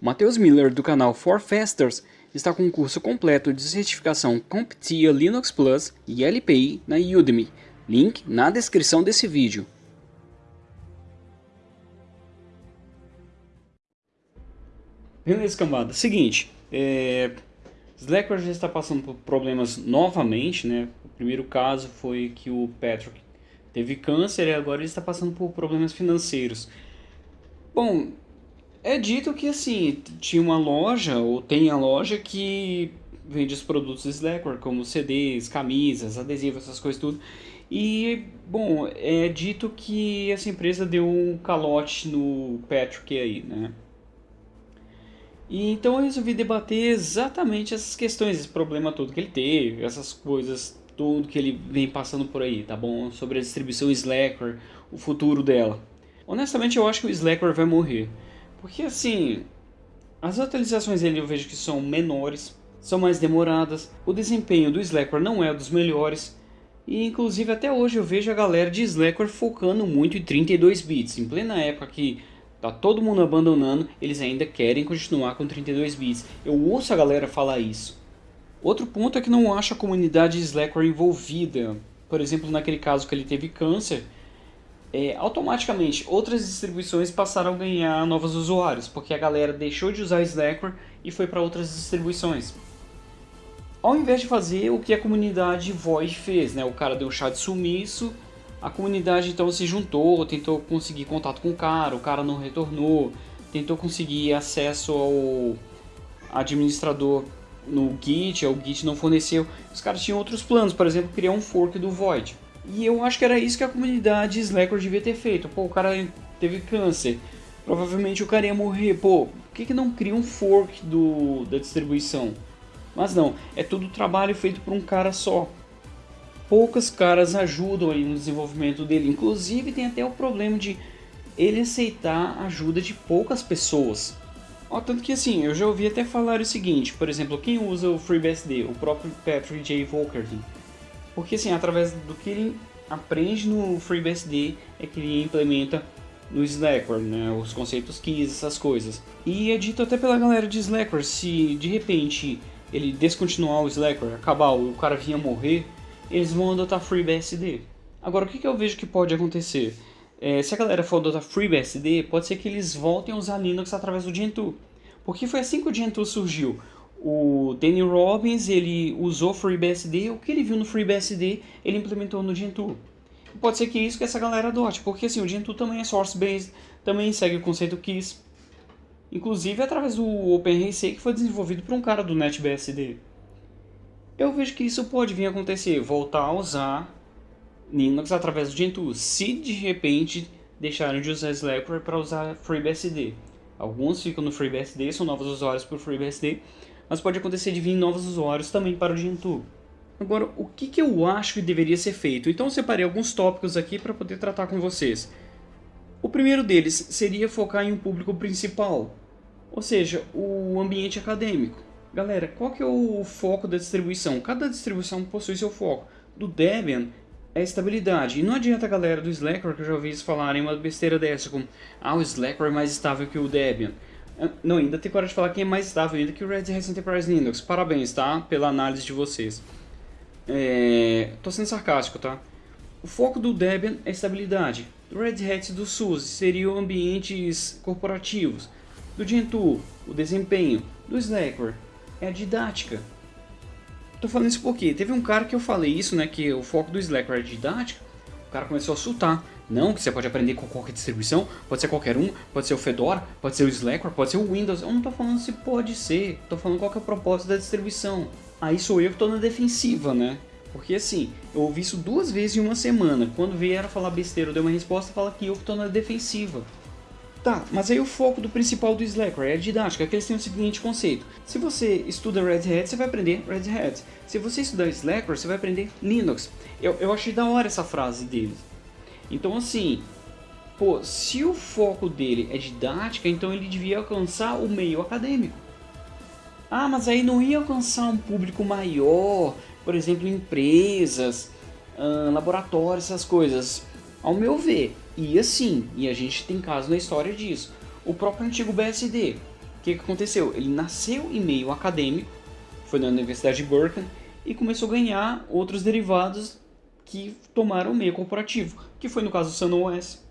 Matheus Miller do canal For Fasters está com um curso completo de certificação CompTIA Linux Plus e LPI na Udemy. Link na descrição desse vídeo. Beleza, cambada. Seguinte, é... Slackware já está passando por problemas novamente, né? O primeiro caso foi que o Patrick teve câncer e agora ele está passando por problemas financeiros. Bom, é dito que assim, tinha uma loja, ou tem a loja que vende os produtos Slackware, como CDs, camisas, adesivos, essas coisas tudo. E, bom, é dito que essa empresa deu um calote no Patrick aí, né? E então eu resolvi debater exatamente essas questões, esse problema todo que ele teve, essas coisas, tudo que ele vem passando por aí, tá bom? Sobre a distribuição Slackware, o futuro dela. Honestamente eu acho que o Slackware vai morrer. Porque assim, as atualizações dele eu vejo que são menores, são mais demoradas, o desempenho do Slackware não é dos melhores, e inclusive até hoje eu vejo a galera de Slackware focando muito em 32 bits, em plena época que tá todo mundo abandonando, eles ainda querem continuar com 32 bits. Eu ouço a galera falar isso. Outro ponto é que não acho a comunidade Slackware envolvida. Por exemplo, naquele caso que ele teve câncer, é, automaticamente outras distribuições passaram a ganhar novos usuários, porque a galera deixou de usar Slackware e foi para outras distribuições. Ao invés de fazer o que a comunidade Void fez, né? o cara deu um chá de sumiço, a comunidade então se juntou, tentou conseguir contato com o cara, o cara não retornou, tentou conseguir acesso ao administrador no Git, o Git não forneceu. Os caras tinham outros planos, por exemplo, criar um fork do Void. E eu acho que era isso que a comunidade Slackware devia ter feito. Pô, o cara teve câncer. Provavelmente o cara ia morrer. Pô, por que, que não cria um fork do, da distribuição? Mas não, é tudo trabalho feito por um cara só. Poucas caras ajudam aí no desenvolvimento dele. Inclusive tem até o problema de ele aceitar a ajuda de poucas pessoas. Tanto que assim, eu já ouvi até falar o seguinte, por exemplo, quem usa o FreeBSD, o próprio Patrick J. Volkerty, porque assim, através do que ele aprende no FreeBSD é que ele implementa no Slackware, né, os conceitos keys, essas coisas. E é dito até pela galera de Slackware, se de repente ele descontinuar o Slackware, acabar, o cara vinha morrer, eles vão adotar FreeBSD. Agora, o que, que eu vejo que pode acontecer? É, se a galera for adotar FreeBSD, pode ser que eles voltem a usar Linux através do Gentoo. Porque foi assim que o Gentoo surgiu. O Danny Robbins, ele usou FreeBSD, o que ele viu no FreeBSD, ele implementou no Gentoo. Pode ser que é isso que essa galera adote, porque assim, o Gentoo também é source-based, também segue o conceito KISS. Inclusive através do OpenRC que foi desenvolvido por um cara do NetBSD. Eu vejo que isso pode vir a acontecer, voltar a usar Linux através do Gentoo, se de repente deixarem de usar Slackware para usar FreeBSD. Alguns ficam no FreeBSD, são novos usuários para o FreeBSD, mas pode acontecer de vir novos usuários também para o Gentoo. Agora, o que, que eu acho que deveria ser feito? Então eu separei alguns tópicos aqui para poder tratar com vocês. O primeiro deles seria focar em um público principal, ou seja, o ambiente acadêmico. Galera, qual que é o foco da distribuição? Cada distribuição possui seu foco. Do Debian é estabilidade. E não adianta a galera do Slackware, que eu já ouvi eles falarem uma besteira dessa, como ah, o Slackware é mais estável que o Debian. Não, ainda tem coragem de falar que é mais estável ainda que o Red Hat Enterprise Linux. Parabéns, tá? Pela análise de vocês. É... Tô sendo sarcástico, tá? O foco do Debian é estabilidade. Do Red Hat do SUSE seriam ambientes corporativos. Do Gentoo, o desempenho. Do Slackware, é a didática. Tô falando isso porque teve um cara que eu falei isso, né? Que o foco do Slackware é didática. O cara começou a soltar. Não, que você pode aprender com qualquer distribuição, pode ser qualquer um, pode ser o Fedora, pode ser o Slackware, pode ser o Windows. Eu não estou falando se pode ser, estou falando qual é o propósito da distribuição. Aí sou eu que estou na defensiva, né? Porque assim, eu ouvi isso duas vezes em uma semana. Quando vieram falar besteira, eu dei uma resposta, fala que eu que estou na defensiva. Tá, mas aí o foco do principal do Slackware é a didática, que eles têm o seguinte conceito. Se você estuda Red Hat, você vai aprender Red Hat. Se você estudar Slackware, você vai aprender Linux. Eu, eu achei da hora essa frase deles. Então assim, pô, se o foco dele é didática, então ele devia alcançar o meio acadêmico. Ah, mas aí não ia alcançar um público maior, por exemplo, empresas, hum, laboratórios, essas coisas. Ao meu ver, ia sim, e a gente tem caso na história disso. O próprio antigo BSD, que, que aconteceu? Ele nasceu em meio acadêmico, foi na Universidade de Berkeley, e começou a ganhar outros derivados que tomaram o meio corporativo, que foi no caso do SunOS.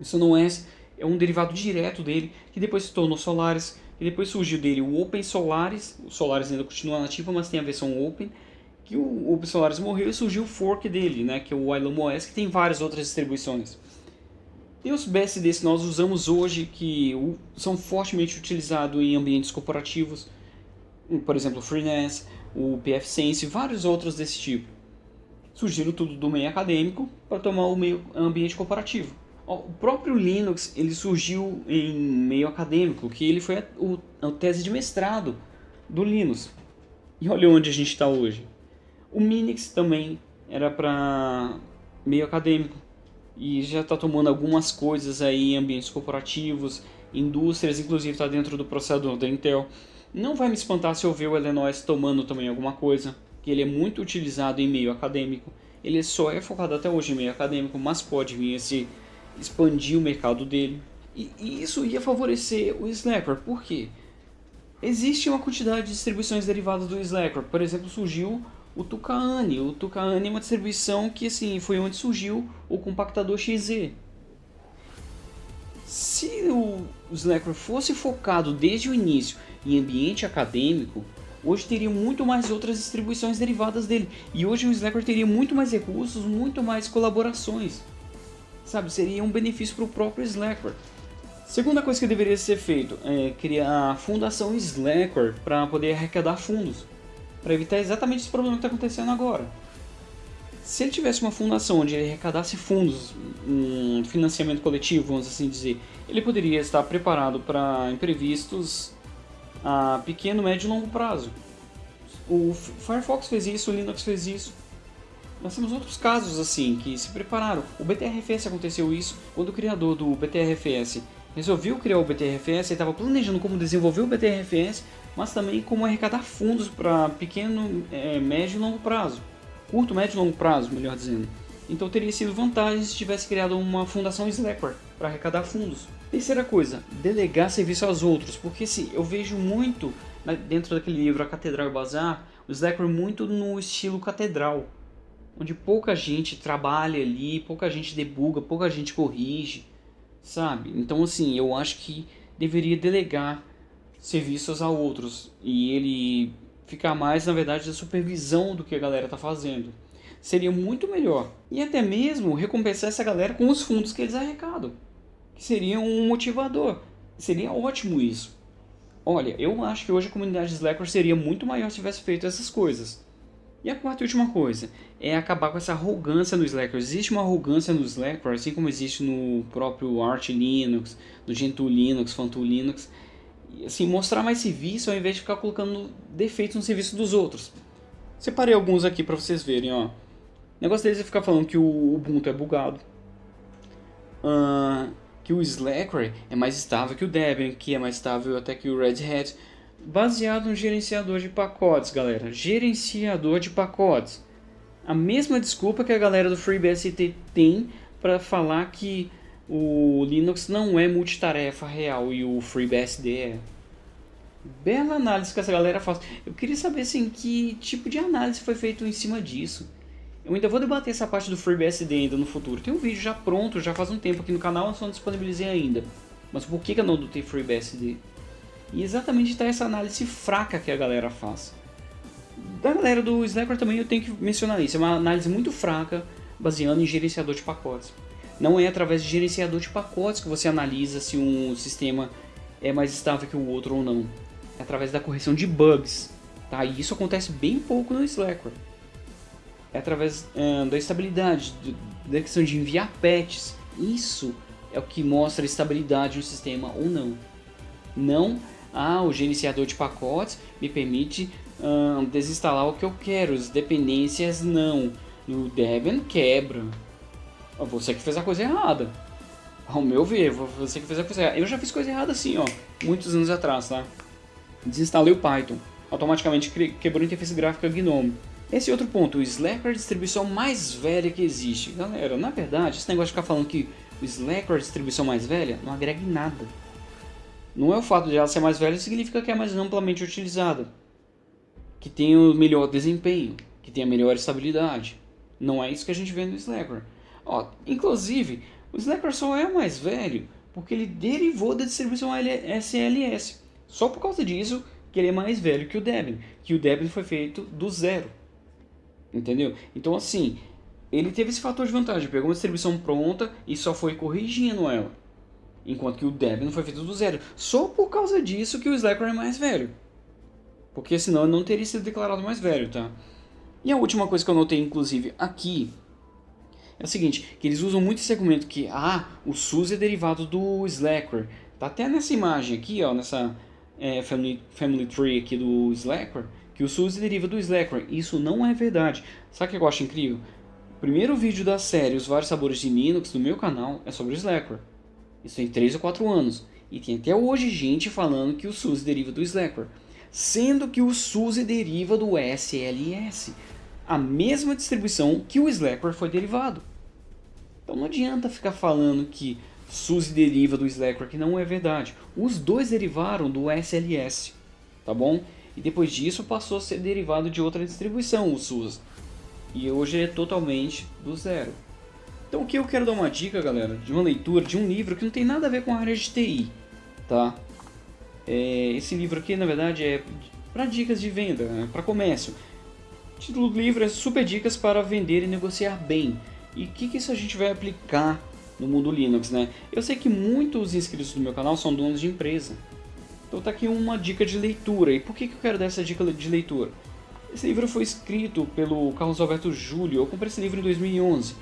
O SunOS é um derivado direto dele, que depois se tornou Solaris, e depois surgiu dele o Open Solaris, o Solaris ainda continua nativo, mas tem a versão Open, que o Open Solaris morreu e surgiu o fork dele, né, que é o Ilum OS, que tem várias outras distribuições. Tem os BSDs que nós usamos hoje, que são fortemente utilizados em ambientes corporativos, por exemplo, o FreeNAS, o PFSense e vários outros desse tipo. Surgiram tudo do meio acadêmico para tomar o meio ambiente corporativo. O próprio Linux ele surgiu em meio acadêmico, que ele foi a, a tese de mestrado do Linux. E olha onde a gente está hoje. O Minix também era para meio acadêmico e já está tomando algumas coisas aí em ambientes corporativos, indústrias, inclusive está dentro do processador da Intel. Não vai me espantar se eu ver o Illinois tomando também alguma coisa, que ele é muito utilizado em meio acadêmico. Ele só é focado até hoje em meio acadêmico, mas pode vir a se expandir o mercado dele. E, e isso ia favorecer o Slackware, por quê? Existe uma quantidade de distribuições derivadas do Slackware. Por exemplo, surgiu o Tucaane. O Tucaane é uma distribuição que assim, foi onde surgiu o compactador XZ. Se o Slackware fosse focado desde o início em ambiente acadêmico, hoje teria muito mais outras distribuições derivadas dele. E hoje o Slackware teria muito mais recursos, muito mais colaborações. Sabe, seria um benefício para o próprio Slackware. Segunda coisa que deveria ser feito é criar a fundação Slackware para poder arrecadar fundos para evitar exatamente esse problema que está acontecendo agora. Se ele tivesse uma fundação onde ele arrecadasse fundos, um financiamento coletivo, vamos assim dizer, ele poderia estar preparado para imprevistos a pequeno, médio e longo prazo. O Firefox fez isso, o Linux fez isso. Nós temos outros casos assim que se prepararam. O BTRFS aconteceu isso quando o criador do BTRFS resolveu criar o BTRFS, ele estava planejando como desenvolver o BTRFS mas também como arrecadar fundos para pequeno, é, médio e longo prazo. Curto, médio e longo prazo, melhor dizendo. Então teria sido vantagem se tivesse criado uma fundação Slackware para arrecadar fundos. Terceira coisa, delegar serviço aos outros, porque se eu vejo muito dentro daquele livro A Catedral e o Bazar, o Slackware muito no estilo catedral, onde pouca gente trabalha ali, pouca gente debuga, pouca gente corrige, sabe? Então assim, eu acho que deveria delegar serviços a outros e ele ficar mais, na verdade, da supervisão do que a galera está fazendo. Seria muito melhor. E até mesmo recompensar essa galera com os fundos que eles arrecadam. Seria um motivador. Seria ótimo isso. Olha, eu acho que hoje a comunidade Slacker seria muito maior se tivesse feito essas coisas. E a quarta e última coisa é acabar com essa arrogância no Slacker. Existe uma arrogância no Slacker, assim como existe no próprio Arch Linux, no Gentoo Linux, Fantool Linux, assim, mostrar mais serviço ao invés de ficar colocando defeitos no serviço dos outros. Separei alguns aqui para vocês verem, ó. O negócio deles é ficar falando que o Ubuntu é bugado. Uh, que o Slackware é mais estável que o Debian, que é mais estável até que o Red Hat. Baseado no gerenciador de pacotes, galera. Gerenciador de pacotes. A mesma desculpa que a galera do FreeBSD tem para falar que o Linux não é multitarefa real e o FreeBSD é. Bela análise que essa galera faz. Eu queria saber assim, que tipo de análise foi feito em cima disso. Eu ainda vou debater essa parte do FreeBSD ainda no futuro. Tem um vídeo já pronto, já faz um tempo aqui no canal, só não disponibilizei ainda. Mas por que, eu não adotei FreeBSD? E exatamente está essa análise fraca que a galera faz. Da galera do Slackware também eu tenho que mencionar isso. É uma análise muito fraca, baseando em gerenciador de pacotes. Não é através de gerenciador de pacotes que você analisa se um sistema é mais estável que o outro ou não. É através da correção de bugs. Tá? E isso acontece bem pouco no Slackware. É através da estabilidade, da questão de enviar patches. Isso é o que mostra estabilidade no sistema ou não. Não, ah, o gerenciador de pacotes me permite desinstalar o que eu quero, as dependências não. No Debian quebra, você que fez a coisa errada. Ao meu ver, você que fez a coisa errada. Eu já fiz coisa errada assim, ó, muitos anos atrás, tá? Desinstalei o Python. Automaticamente quebrou a interface gráfica GNOME. Esse outro ponto, o Slack é a distribuição mais velha que existe. Galera, na verdade, esse negócio de ficar falando que o Slack é a distribuição mais velha não agrega em nada. Não é o fato de ela ser mais velha significa que é mais amplamente utilizada. Que tem o melhor desempenho, que tem a melhor estabilidade. Não é isso que a gente vê no Slackware. Ó, inclusive, o Slackware só é mais velho porque ele derivou da distribuição SLS. Só por causa disso que ele é mais velho que o Debian. Que o Debian foi feito do zero. Entendeu? Então assim, ele teve esse fator de vantagem. Pegou uma distribuição pronta e só foi corrigindo ela. Enquanto que o Debian foi feito do zero. Só por causa disso que o Slackware é mais velho. Porque senão ele não teria sido declarado mais velho, tá? E a última coisa que eu notei, inclusive, aqui é o seguinte, que eles usam muito esse argumento que ah, o SUS é derivado do Slackware. Tá até nessa imagem aqui, ó, nessa é, family, family tree aqui do Slackware, que o SUS deriva do Slackware. Isso não é verdade. Sabe o que eu acho incrível? O primeiro vídeo da série Os Vários Sabores de Linux do meu canal é sobre o Slackware. Isso tem 3 ou 4 anos. E tem até hoje gente falando que o SUS deriva do Slackware. Sendo que o SUS deriva do SLS a mesma distribuição que o Slackware foi derivado. Então não adianta ficar falando que SUSE deriva do Slackware, que não é verdade. Os dois derivaram do SLS, tá bom? E depois disso passou a ser derivado de outra distribuição, o SUSE. E hoje é totalmente do zero. Então o que eu quero dar uma dica, galera, de uma leitura de um livro que não tem nada a ver com a área de TI, tá? É, esse livro aqui, na verdade, é para dicas de venda, né? para comércio. O título do livro é Super Dicas para Vender e Negociar Bem. E o que, que isso a gente vai aplicar no mundo Linux, né? Eu sei que muitos inscritos do meu canal são donos de empresa. Então tá aqui uma dica de leitura. E por que, que eu quero dar essa dica de leitura? Esse livro foi escrito pelo Carlos Alberto Júlio. Eu comprei esse livro em 2011.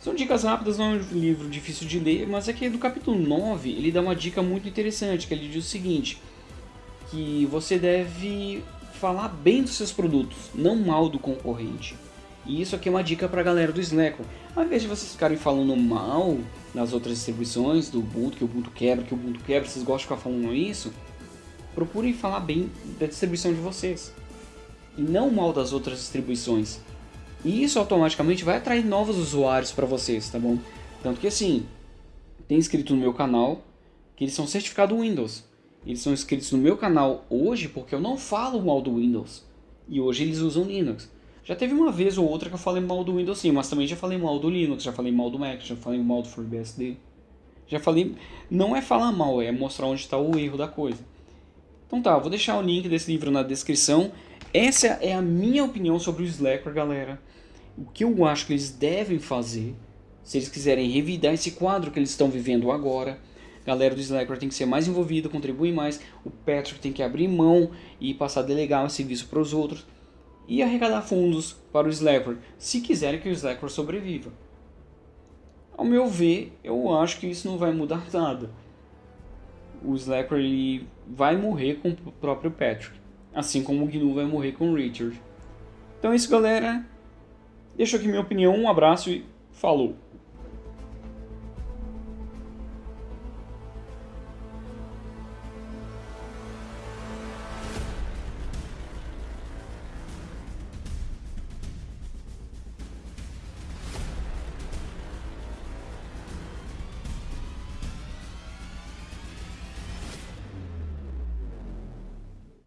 São dicas rápidas, não é um livro difícil de ler, mas aqui no capítulo 9 ele dá uma dica muito interessante, que ele diz o seguinte, que você deve falar bem dos seus produtos, não mal do concorrente. E isso aqui é uma dica para a galera do Slack. Ao invés de vocês ficarem falando mal nas outras distribuições do Ubuntu, que o Ubuntu quebra, que o Ubuntu quebra, vocês gostam de ficar falando isso, procurem falar bem da distribuição de vocês. E não mal das outras distribuições. E isso automaticamente vai atrair novos usuários para vocês, tá bom? Tanto que assim, tem inscrito no meu canal que eles são certificados Windows. Eles são inscritos no meu canal hoje porque eu não falo mal do Windows. E hoje eles usam Linux. Já teve uma vez ou outra que eu falei mal do Windows sim, mas também já falei mal do Linux, já falei mal do Mac, já falei mal do FreeBSD. Já falei... Não é falar mal, é mostrar onde está o erro da coisa. Então tá, vou deixar o link desse livro na descrição. Essa é a minha opinião sobre o Slackware, galera. O que eu acho que eles devem fazer, se eles quiserem revidar esse quadro que eles estão vivendo agora galera do Slackware tem que ser mais envolvida, contribuir mais, o Patrick tem que abrir mão e passar a delegar o serviço para os outros e arrecadar fundos para o Slackware, se quiserem que o Slackware sobreviva. Ao meu ver, eu acho que isso não vai mudar nada. O Slackware ele vai morrer com o próprio Patrick, assim como o GNU vai morrer com o Richard. Então é isso galera, deixo aqui minha opinião, um abraço e falou!